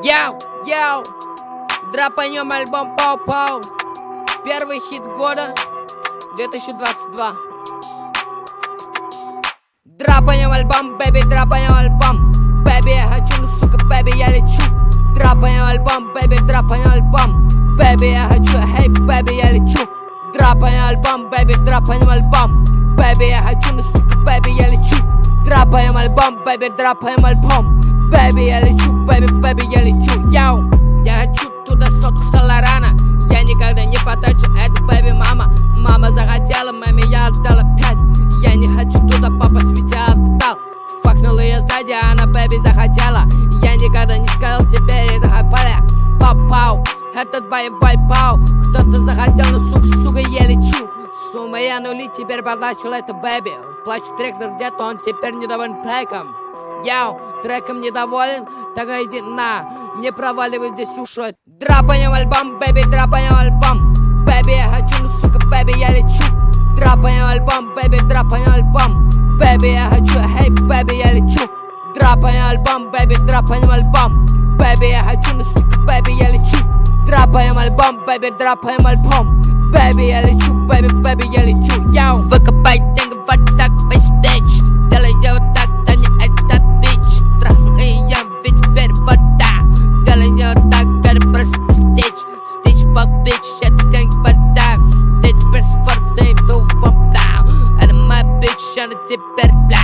Яу, яу, драпанем альбом Пау-Пау. Первый хит года 2022 Драпанем альбом, бэби, драпанем альбом. Бэби, я хочу, ну сука, бэби, я лечу. Драпанем альбом, бэби, драпанем альбом. Бэби, я хочу, хей, бэби, я лечу. Драпанем альбом, бэби, драпанем альбом. Бэби, я хочу, ну сука, бэби, я лечу. Драпаем альбом, бэби, драпаем альбом Бэби, я лечу, бэби, бэби, я лечу. Яу, я хочу туда сотку Соларана Я никогда не потрачу это, бэби, мама. Мама захотела, маме я отдала пять. Я не хочу туда попасть, ведь я отдал. Факнула я сзади, а она, бэби, захотела. Я никогда не сказал, теперь это хайпаля Пау-пау, этот боевой пау Кто-то захотел, но сука, сука, я лечу. Сумма я нули, теперь поплачу это, бэби Плачет тректор где-то, он теперь недоволен треком Яу, треком недоволен? Тогда иди на, не проваливай здесь уши Драпаем альбом, бэби, драпаем альбом. Бэби, я хочу, ну сука, бэби, я лечу. Драпаем альбом, бэби, драпаем альбом. Бэби, я хочу, хей, бэби, я лечу. Драпаем альбом, бэби, драпаем альбом. Бэби, я хочу, ну сука, бэби, я лечу. Драпаем альбом, бэби, драпаем альбом. Бэби, я лечу, бэби, бэби, я лечу. Яу, деньги tryna dip better.